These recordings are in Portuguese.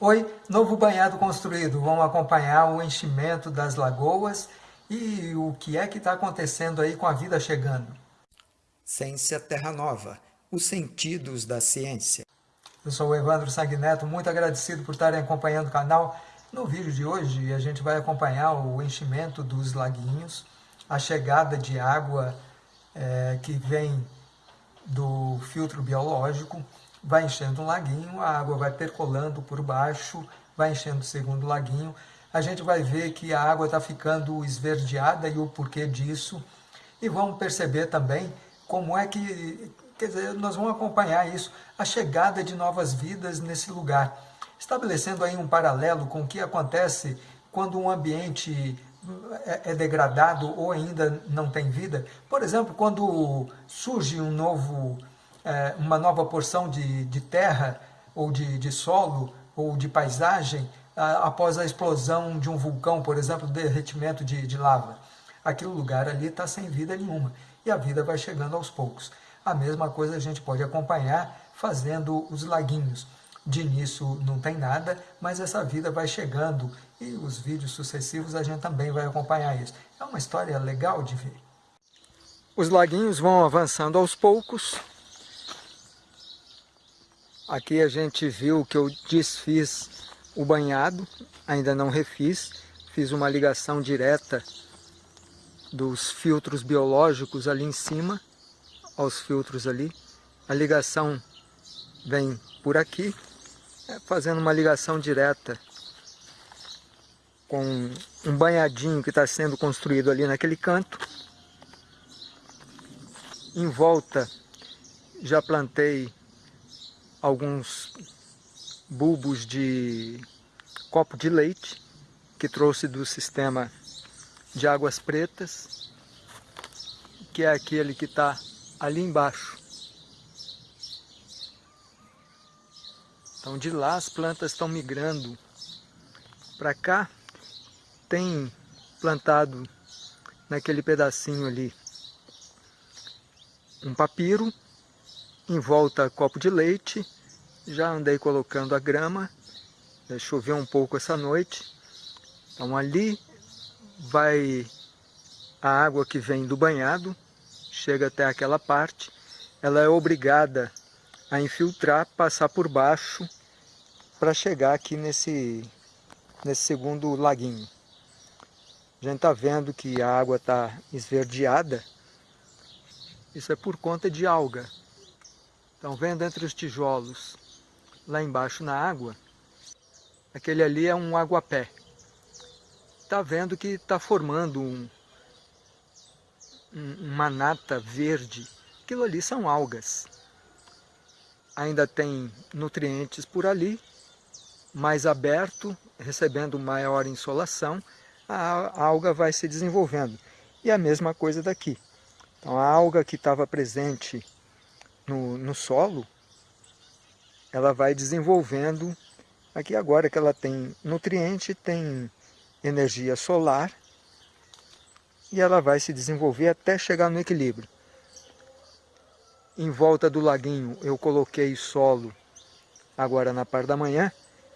Oi, novo banhado construído. Vamos acompanhar o enchimento das lagoas e o que é que está acontecendo aí com a vida chegando. Ciência Terra Nova, os sentidos da ciência. Eu sou o Evandro Sanguineto, muito agradecido por estarem acompanhando o canal. No vídeo de hoje a gente vai acompanhar o enchimento dos laguinhos, a chegada de água é, que vem do filtro biológico, vai enchendo um laguinho, a água vai percolando por baixo, vai enchendo o segundo laguinho. A gente vai ver que a água está ficando esverdeada e o porquê disso. E vamos perceber também como é que, quer dizer, nós vamos acompanhar isso, a chegada de novas vidas nesse lugar. Estabelecendo aí um paralelo com o que acontece quando um ambiente é, é degradado ou ainda não tem vida. Por exemplo, quando surge um novo é, uma nova porção de, de terra ou de, de solo ou de paisagem após a explosão de um vulcão, por exemplo, derretimento de, de lava. Aquele lugar ali está sem vida nenhuma e a vida vai chegando aos poucos. A mesma coisa a gente pode acompanhar fazendo os laguinhos. De início não tem nada, mas essa vida vai chegando e os vídeos sucessivos a gente também vai acompanhar isso. É uma história legal de ver. Os laguinhos vão avançando aos poucos, Aqui a gente viu que eu desfiz o banhado, ainda não refiz. Fiz uma ligação direta dos filtros biológicos ali em cima, aos filtros ali. A ligação vem por aqui, é, fazendo uma ligação direta com um banhadinho que está sendo construído ali naquele canto. Em volta já plantei alguns bulbos de copo de leite que trouxe do sistema de águas pretas, que é aquele que está ali embaixo. Então de lá as plantas estão migrando para cá. Tem plantado naquele pedacinho ali um papiro em volta copo de leite, já andei colocando a grama, choveu um pouco essa noite, então ali vai a água que vem do banhado, chega até aquela parte, ela é obrigada a infiltrar, passar por baixo para chegar aqui nesse, nesse segundo laguinho. A gente está vendo que a água está esverdeada, isso é por conta de alga. Então, vendo entre os tijolos, lá embaixo na água, aquele ali é um aguapé. Está vendo que está formando um, um, uma nata verde. Aquilo ali são algas. Ainda tem nutrientes por ali, mais aberto, recebendo maior insolação, a alga vai se desenvolvendo. E a mesma coisa daqui. Então a alga que estava presente no, no solo, ela vai desenvolvendo, aqui agora que ela tem nutriente, tem energia solar, e ela vai se desenvolver até chegar no equilíbrio. Em volta do laguinho eu coloquei solo agora na parte da manhã,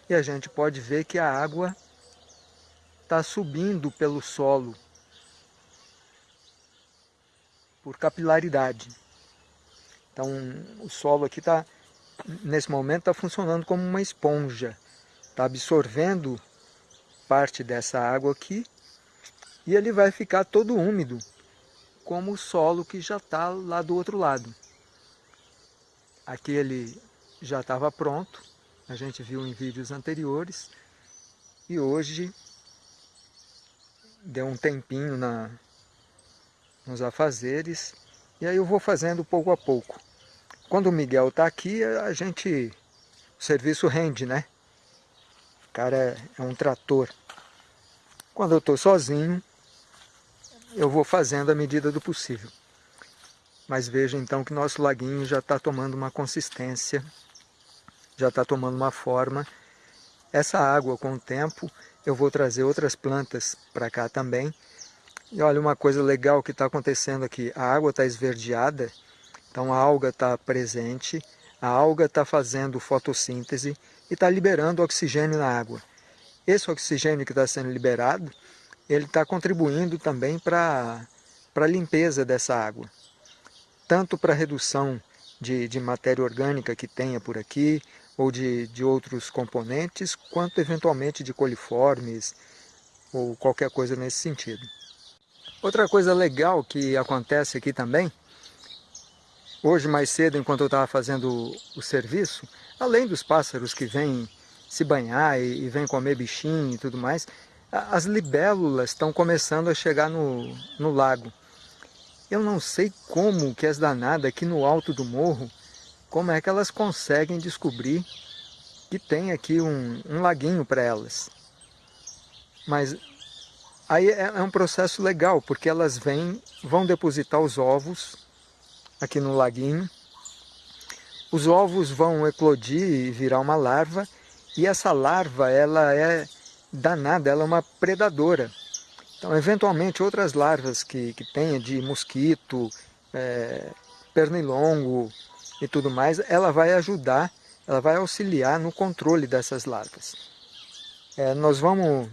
e a gente pode ver que a água está subindo pelo solo por capilaridade. Então o solo aqui está, nesse momento, está funcionando como uma esponja. Está absorvendo parte dessa água aqui e ele vai ficar todo úmido, como o solo que já está lá do outro lado. Aqui ele já estava pronto, a gente viu em vídeos anteriores, e hoje deu um tempinho na, nos afazeres e aí eu vou fazendo pouco a pouco. Quando o Miguel está aqui, a gente... O serviço rende, né? O cara é, é um trator. Quando eu estou sozinho, eu vou fazendo à medida do possível. Mas veja então que nosso laguinho já está tomando uma consistência, já está tomando uma forma. Essa água, com o tempo, eu vou trazer outras plantas para cá também, e olha uma coisa legal que está acontecendo aqui. A água está esverdeada, então a alga está presente, a alga está fazendo fotossíntese, e está liberando oxigênio na água. Esse oxigênio que está sendo liberado, ele está contribuindo também para a limpeza dessa água. Tanto para a redução de, de matéria orgânica que tenha por aqui, ou de, de outros componentes, quanto eventualmente de coliformes, ou qualquer coisa nesse sentido. Outra coisa legal que acontece aqui também, hoje mais cedo, enquanto eu estava fazendo o serviço, além dos pássaros que vêm se banhar e, e vêm comer bichinho e tudo mais, as libélulas estão começando a chegar no, no lago. Eu não sei como que as danadas aqui no alto do morro, como é que elas conseguem descobrir que tem aqui um, um laguinho para elas. Mas Aí é, é um processo legal, porque elas vêm, vão depositar os ovos aqui no laguinho. Os ovos vão eclodir e virar uma larva, e essa larva ela é danada, ela é uma predadora. Então, eventualmente, outras larvas que, que tenha de mosquito, é, pernilongo e tudo mais, ela vai ajudar, ela vai auxiliar no controle dessas larvas. É, nós vamos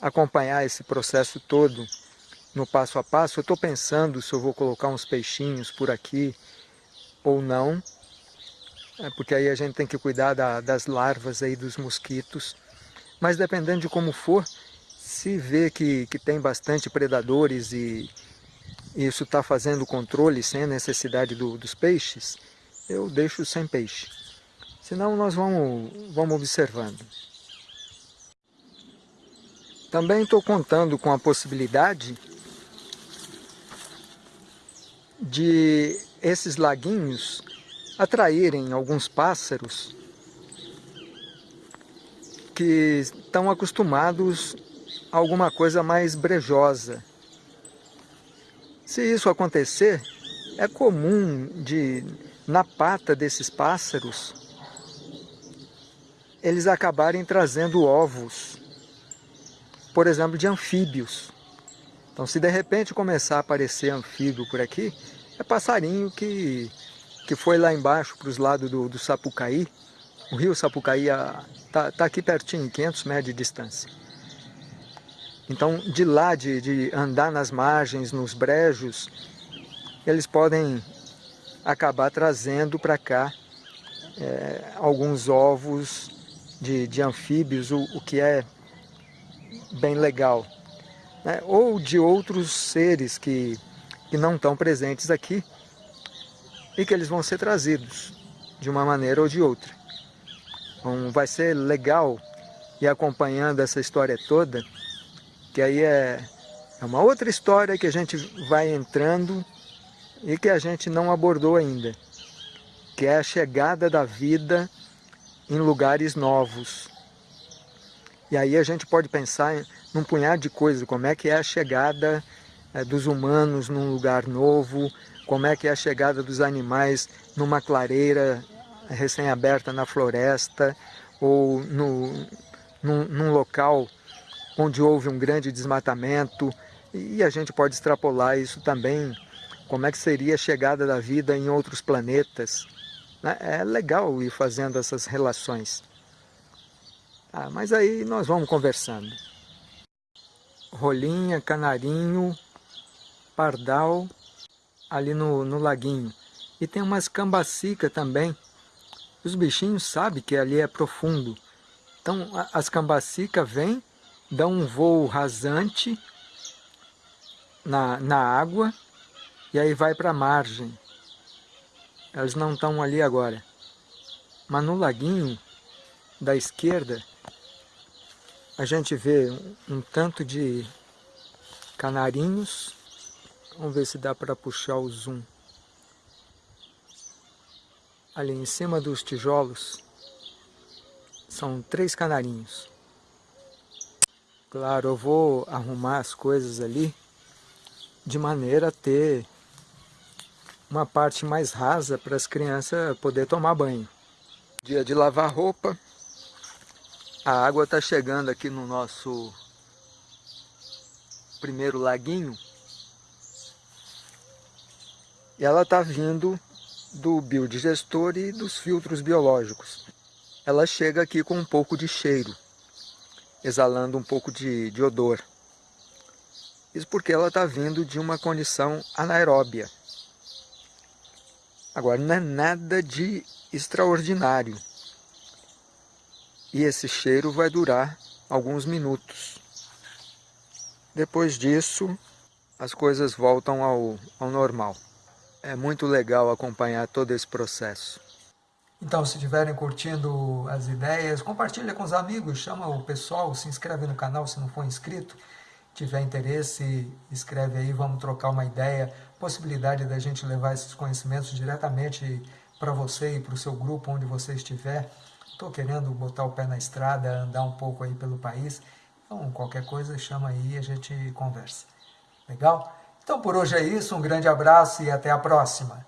acompanhar esse processo todo no passo a passo, eu estou pensando se eu vou colocar uns peixinhos por aqui ou não, é porque aí a gente tem que cuidar da, das larvas aí dos mosquitos, mas dependendo de como for, se vê que, que tem bastante predadores e isso está fazendo controle sem a necessidade do, dos peixes, eu deixo sem peixe. Senão nós vamos, vamos observando. Também estou contando com a possibilidade de esses laguinhos atraírem alguns pássaros que estão acostumados a alguma coisa mais brejosa. Se isso acontecer, é comum de, na pata desses pássaros, eles acabarem trazendo ovos por exemplo, de anfíbios. Então, se de repente começar a aparecer anfíbio por aqui, é passarinho que, que foi lá embaixo para os lados do, do Sapucaí. O rio Sapucaí está tá aqui pertinho, 500 metros de distância. Então, de lá, de, de andar nas margens, nos brejos, eles podem acabar trazendo para cá é, alguns ovos de, de anfíbios, o, o que é bem legal. Né? Ou de outros seres que, que não estão presentes aqui e que eles vão ser trazidos de uma maneira ou de outra. Então vai ser legal ir acompanhando essa história toda, que aí é, é uma outra história que a gente vai entrando e que a gente não abordou ainda, que é a chegada da vida em lugares novos, e aí a gente pode pensar num punhado de coisas, como é que é a chegada dos humanos num lugar novo, como é que é a chegada dos animais numa clareira recém-aberta na floresta, ou no, num, num local onde houve um grande desmatamento, e a gente pode extrapolar isso também, como é que seria a chegada da vida em outros planetas. Né? É legal ir fazendo essas relações. Ah, mas aí nós vamos conversando. Rolinha, canarinho, pardal, ali no, no laguinho. E tem umas cambacica também. Os bichinhos sabem que ali é profundo. Então as cambacicas vêm, dão um voo rasante na, na água e aí vai para a margem. Elas não estão ali agora. Mas no laguinho da esquerda a gente vê um tanto de canarinhos. Vamos ver se dá para puxar o zoom. Ali em cima dos tijolos são três canarinhos. Claro, eu vou arrumar as coisas ali de maneira a ter uma parte mais rasa para as crianças poder tomar banho. Dia de lavar roupa, a água está chegando aqui no nosso primeiro laguinho. Ela está vindo do biodigestor e dos filtros biológicos. ela chega aqui com um pouco de cheiro, exalando um pouco de, de odor. Isso porque ela está vindo de uma condição anaeróbia. Agora, não é nada de extraordinário. E esse cheiro vai durar alguns minutos. Depois disso, as coisas voltam ao, ao normal. É muito legal acompanhar todo esse processo. Então, se estiverem curtindo as ideias, compartilha com os amigos, chama o pessoal, se inscreve no canal se não for inscrito. Tiver interesse, escreve aí, vamos trocar uma ideia. Possibilidade da gente levar esses conhecimentos diretamente para você e para o seu grupo, onde você estiver. Estou querendo botar o pé na estrada, andar um pouco aí pelo país. Então, qualquer coisa, chama aí e a gente conversa. Legal? Então, por hoje é isso. Um grande abraço e até a próxima.